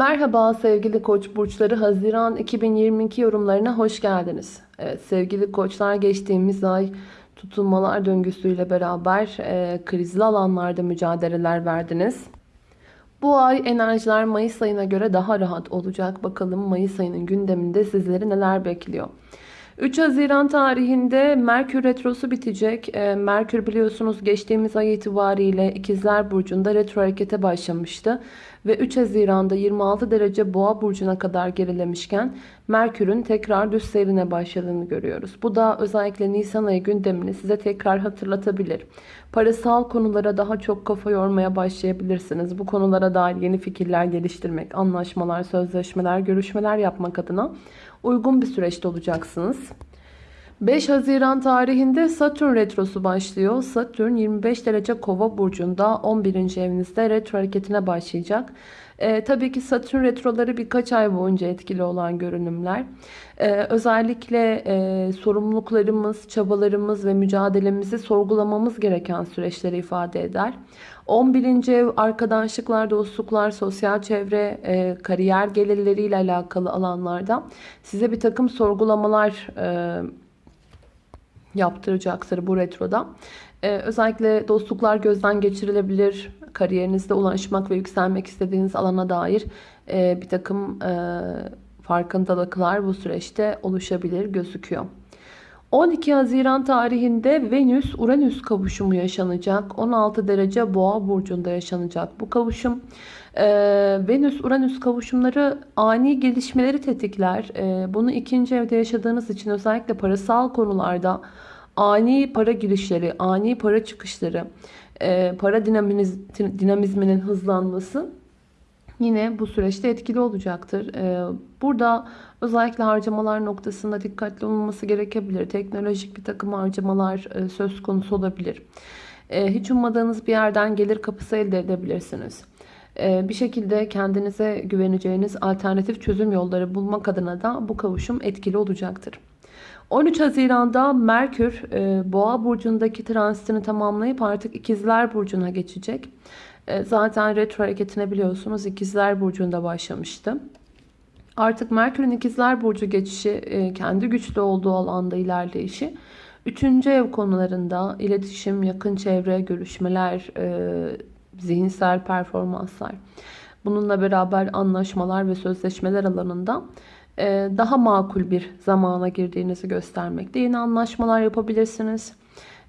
Merhaba sevgili koç burçları Haziran 2022 yorumlarına hoş geldiniz. Evet sevgili koçlar geçtiğimiz ay tutulmalar döngüsüyle beraber e, krizli alanlarda mücadeleler verdiniz. Bu ay enerjiler Mayıs ayına göre daha rahat olacak. Bakalım Mayıs ayının gündeminde sizleri neler bekliyor. 3 Haziran tarihinde Merkür Retrosu bitecek. E, Merkür biliyorsunuz geçtiğimiz ay itibariyle İkizler Burcu'nda retro harekete başlamıştı. Ve 3 Haziran'da 26 derece Boğa Burcu'na kadar gerilemişken Merkür'ün tekrar düz seyrine başladığını görüyoruz. Bu da özellikle Nisan ayı gündemini size tekrar hatırlatabilir. Parasal konulara daha çok kafa yormaya başlayabilirsiniz. Bu konulara dair yeni fikirler geliştirmek, anlaşmalar, sözleşmeler, görüşmeler yapmak adına uygun bir süreçte olacaksınız. 5 Haziran tarihinde Satürn retrosu başlıyor. Satürn 25 derece kova burcunda 11. evinizde retro hareketine başlayacak. Ee, tabii ki Satürn retroları birkaç ay boyunca etkili olan görünümler. Ee, özellikle e, sorumluluklarımız, çabalarımız ve mücadelemizi sorgulamamız gereken süreçleri ifade eder. 11. ev arkadaşlıklar, dostluklar, sosyal çevre, e, kariyer gelirleriyle alakalı alanlarda size bir takım sorgulamalar e, yaptıracaktır bu retroda. Ee, özellikle dostluklar gözden geçirilebilir. Kariyerinizde ulaşmak ve yükselmek istediğiniz alana dair e, bir takım e, farkındalıklar bu süreçte oluşabilir gözüküyor. 12 Haziran tarihinde Venüs-Uranüs kavuşumu yaşanacak. 16 derece Boğa burcunda yaşanacak bu kavuşum. Ee, Venüs-Uranüs kavuşumları ani gelişmeleri tetikler. Ee, bunu ikinci evde yaşadığınız için özellikle parasal konularda ani para girişleri, ani para çıkışları, e, para dinamiz, dinamizminin hızlanması yine bu süreçte etkili olacaktır. Ee, burada özellikle harcamalar noktasında dikkatli olunması gerekebilir. Teknolojik bir takım harcamalar e, söz konusu olabilir. Ee, hiç ummadığınız bir yerden gelir kapısı elde edebilirsiniz. Ee, bir şekilde kendinize güveneceğiniz alternatif çözüm yolları bulmak adına da bu kavuşum etkili olacaktır. 13 Haziran'da Merkür e, Boğa burcundaki transitini tamamlayıp artık İkizler burcuna geçecek. E, zaten retro hareketine biliyorsunuz İkizler burcunda başlamıştı. Artık Merkür'ün İkizler burcu geçişi e, kendi güçlü olduğu alanda ilerleyişi. Üçüncü ev konularında iletişim, yakın çevre, görüşmeler, zihinsel performanslar. Bununla beraber anlaşmalar ve sözleşmeler alanında e, daha makul bir zamana girdiğinizi göstermekte. Yeni anlaşmalar yapabilirsiniz.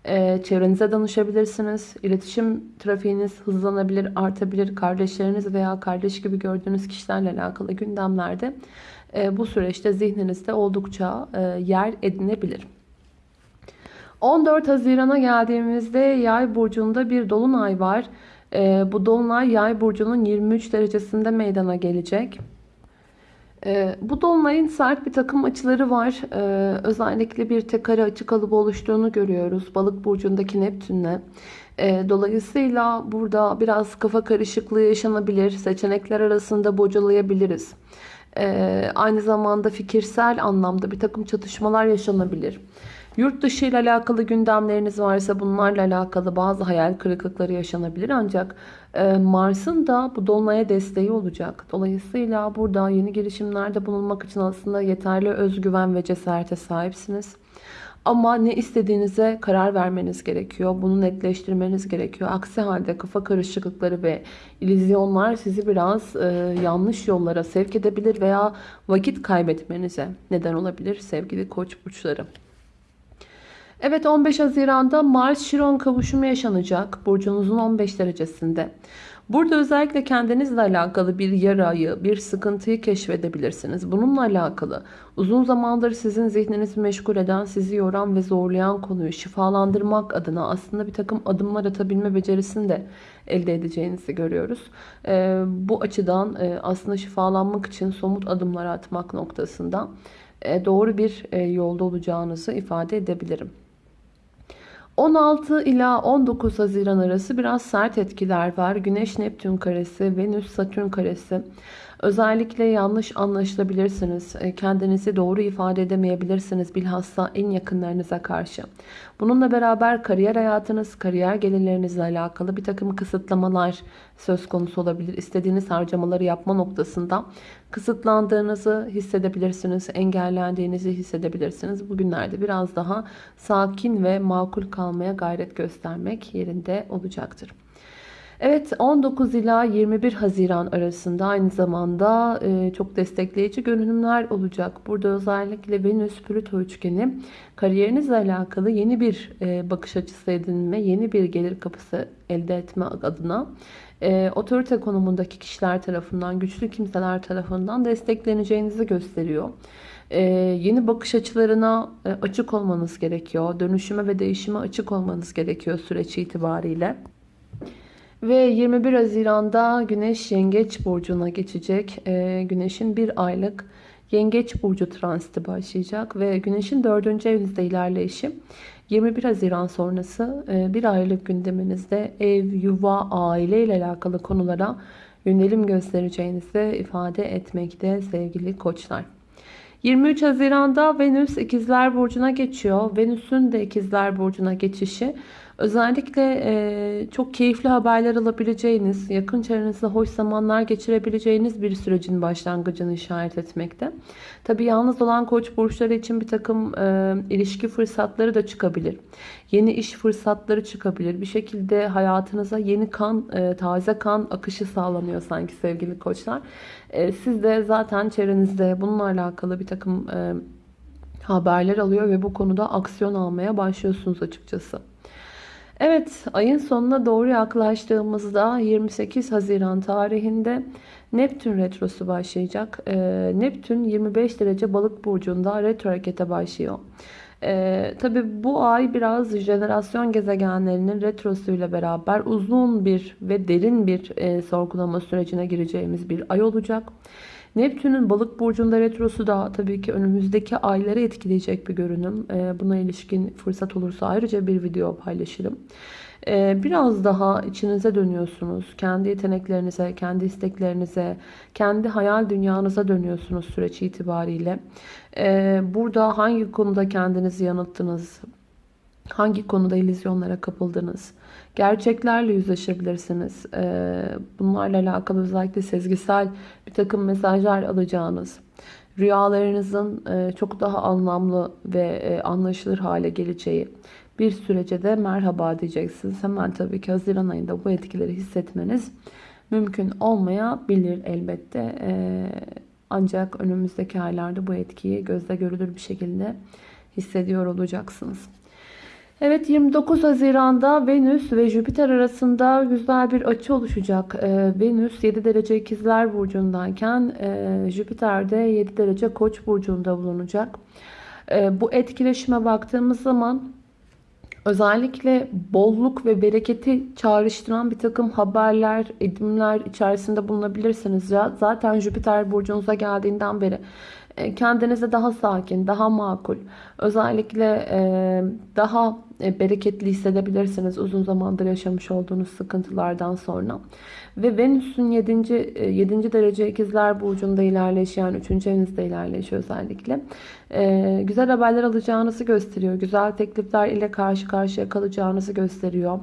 E, çevrenize danışabilirsiniz. İletişim trafiğiniz hızlanabilir, artabilir. Kardeşleriniz veya kardeş gibi gördüğünüz kişilerle alakalı gündemlerde e, bu süreçte zihninizde oldukça yer edinebilir. 14 Haziran'a geldiğimizde Yay burcunda bir dolunay var. Bu dolunay Yay burcunun 23 derecesinde meydana gelecek. Ee, bu dolunayın sert bir takım açıları var. Ee, özellikle bir tek kare açı kalıbı oluştuğunu görüyoruz. Balık burcundaki Neptün'le. Ee, dolayısıyla burada biraz kafa karışıklığı yaşanabilir. Seçenekler arasında bocalayabiliriz. Aynı zamanda fikirsel anlamda bir takım çatışmalar yaşanabilir. Yurt dışı ile alakalı gündemleriniz varsa bunlarla alakalı bazı hayal kırıklıkları yaşanabilir. Ancak e, Mars'ın da bu dolunaya desteği olacak. Dolayısıyla burada yeni girişimlerde bulunmak için aslında yeterli özgüven ve cesarete sahipsiniz. Ama ne istediğinize karar vermeniz gerekiyor. Bunu netleştirmeniz gerekiyor. Aksi halde kafa karışıklıkları ve ilizyonlar sizi biraz e, yanlış yollara sevk edebilir veya vakit kaybetmenize neden olabilir sevgili koç burçları. Evet 15 Haziran'da Mars-Şiron kavuşumu yaşanacak. Burcunuzun 15 derecesinde. Burada özellikle kendinizle alakalı bir yarayı, bir sıkıntıyı keşfedebilirsiniz. Bununla alakalı uzun zamandır sizin zihninizi meşgul eden, sizi yoran ve zorlayan konuyu şifalandırmak adına aslında bir takım adımlar atabilme becerisini de elde edeceğinizi görüyoruz. Ee, bu açıdan e, aslında şifalanmak için somut adımlar atmak noktasında e, doğru bir e, yolda olacağınızı ifade edebilirim. 16 ila 19 Haziran arası biraz sert etkiler var. Güneş Neptün karesi, Venüs Satürn karesi. Özellikle yanlış anlaşılabilirsiniz. E, kendinizi doğru ifade edemeyebilirsiniz bilhassa en yakınlarınıza karşı. Bununla beraber kariyer hayatınız, kariyer gelirlerinizle alakalı bir takım kısıtlamalar söz konusu olabilir. İstediğiniz harcamaları yapma noktasında kısıtlandığınızı hissedebilirsiniz, engellendiğinizi hissedebilirsiniz. Bugünlerde biraz daha sakin ve makul kalmaya gayret göstermek yerinde olacaktır. Evet 19 ila 21 Haziran arasında aynı zamanda e, çok destekleyici görünümler olacak. Burada özellikle Venüs Plüto üçgeni kariyerinizle alakalı yeni bir e, bakış açısı edinme, yeni bir gelir kapısı elde etme adına e, otorite konumundaki kişiler tarafından, güçlü kimseler tarafından destekleneceğinizi gösteriyor. E, yeni bakış açılarına e, açık olmanız gerekiyor. Dönüşüme ve değişime açık olmanız gerekiyor süreç itibariyle. Ve 21 Haziran'da Güneş Yengeç Burcu'na geçecek. E, Güneş'in bir aylık Yengeç Burcu transiti başlayacak. Ve Güneş'in 4. evinizde ilerleyişi 21 Haziran sonrası e, bir aylık gündeminizde ev, yuva, aile ile alakalı konulara yönelim göstereceğinizi ifade etmekte sevgili koçlar. 23 Haziran'da Venüs İkizler Burcu'na geçiyor. Venüs'ün de İkizler Burcu'na geçişi özellikle e, çok keyifli haberler alabileceğiniz, yakın çevrenizde hoş zamanlar geçirebileceğiniz bir sürecin başlangıcını işaret etmekte. Tabi yalnız olan koç burçları için bir takım e, ilişki fırsatları da çıkabilir. Yeni iş fırsatları çıkabilir. Bir şekilde hayatınıza yeni kan, e, taze kan akışı sağlanıyor sanki sevgili koçlar. E, siz de zaten çevrenizde bununla alakalı bir takım e, haberler alıyor ve bu konuda aksiyon almaya başlıyorsunuz açıkçası. Evet ayın sonuna doğru yaklaştığımızda 28 Haziran tarihinde Neptün retrosu başlayacak. Ee, Neptün 25 derece balık burcunda retro harekete başlıyor. Ee, Tabi bu ay biraz jenerasyon gezegenlerinin retrosuyla beraber uzun bir ve derin bir e, sorgulama sürecine gireceğimiz bir ay olacak. Neptün'ün balık burcunda retrosu da tabii ki önümüzdeki ayları etkileyecek bir görünüm. Ee, buna ilişkin fırsat olursa ayrıca bir video paylaşırım. Ee, biraz daha içinize dönüyorsunuz. Kendi yeteneklerinize, kendi isteklerinize, kendi hayal dünyanıza dönüyorsunuz süreç itibariyle. Ee, burada hangi konuda kendinizi yanılttınız? Hangi konuda illüzyonlara kapıldınız? Gerçeklerle yüzleşebilirsiniz. Ee, bunlarla alakalı özellikle sezgisel bir takım mesajlar alacağınız, rüyalarınızın e, çok daha anlamlı ve e, anlaşılır hale geleceği bir sürece de merhaba diyeceksiniz. Hemen tabii ki Haziran ayında bu etkileri hissetmeniz mümkün olmayabilir elbette. Ee, ancak önümüzdeki aylarda bu etkiyi gözle görülür bir şekilde hissediyor olacaksınız. Evet 29 Haziran'da Venüs ve Jüpiter arasında güzel bir açı oluşacak. Ee, Venüs 7 derece ikizler burcundayken e, Jüpiter de 7 derece koç burcunda bulunacak. E, bu etkileşime baktığımız zaman özellikle bolluk ve bereketi çağrıştıran bir takım haberler, edimler içerisinde bulunabilirsiniz. Zaten Jüpiter burcunuza geldiğinden beri kendinize daha sakin, daha makul, özellikle e, daha e, bereketli hissedebilirsiniz uzun zamandır yaşamış olduğunuz sıkıntılardan sonra. Ve Venüs'ün 7. 7. derece ikizler burcunda ilerleyiş yani 3. evinizde ilerleyiş özellikle. Güzel haberler alacağınızı gösteriyor. Güzel teklifler ile karşı karşıya kalacağınızı gösteriyor.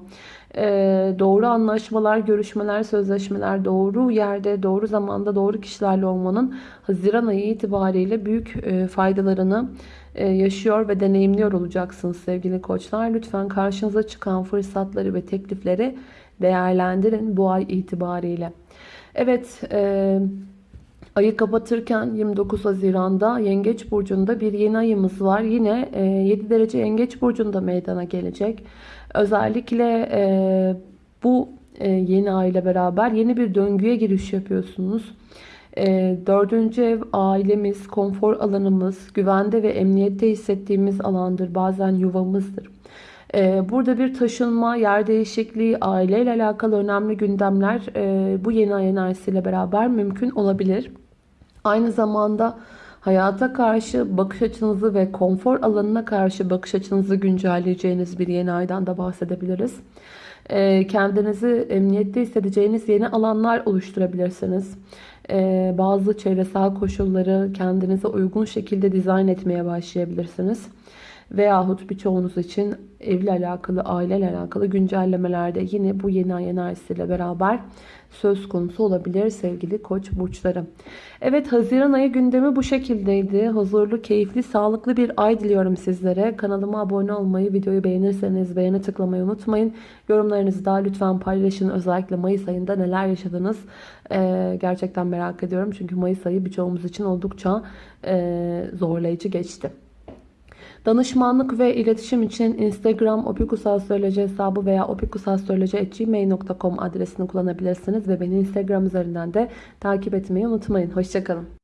Doğru anlaşmalar, görüşmeler, sözleşmeler doğru yerde, doğru zamanda, doğru kişilerle olmanın Haziran ayı itibariyle büyük faydalarını yaşıyor ve deneyimliyor olacaksınız sevgili koçlar. Lütfen karşınıza çıkan fırsatları ve teklifleri değerlendirin bu ay itibariyle. Evet, e, ayı kapatırken 29 Haziran'da Yengeç Burcu'nda bir yeni ayımız var. Yine e, 7 derece Yengeç Burcu'nda meydana gelecek. Özellikle e, bu e, yeni ay ile beraber yeni bir döngüye giriş yapıyorsunuz. E, dördüncü ev ailemiz, konfor alanımız, güvende ve emniyette hissettiğimiz alandır. Bazen yuvamızdır. E, burada bir taşınma, yer değişikliği, aileyle alakalı önemli gündemler e, bu yeni ay enerjisiyle beraber mümkün olabilir. Aynı zamanda hayata karşı bakış açınızı ve konfor alanına karşı bakış açınızı güncelleyeceğiniz bir yeni aydan da bahsedebiliriz. Kendinizi emniyette hissedeceğiniz yeni alanlar oluşturabilirsiniz. Ee, bazı çevresel koşulları kendinize uygun şekilde dizayn etmeye başlayabilirsiniz. Veyahut birçoğunuz için evle alakalı, aileyle alakalı güncellemelerde yine bu yeni ay enerjisiyle beraber söz konusu olabilir sevgili koç burçları. Evet Haziran ayı gündemi bu şekildeydi. Huzurlu, keyifli, sağlıklı bir ay diliyorum sizlere. Kanalıma abone olmayı, videoyu beğenirseniz beğeni tıklamayı unutmayın. Yorumlarınızı da lütfen paylaşın. Özellikle Mayıs ayında neler yaşadınız ee, gerçekten merak ediyorum. Çünkü Mayıs ayı birçoğumuz için oldukça e, zorlayıcı geçti. Danışmanlık ve iletişim için Instagram opikusastroloji hesabı veya opikusastroloji.gmail.com adresini kullanabilirsiniz ve beni Instagram üzerinden de takip etmeyi unutmayın. Hoşçakalın.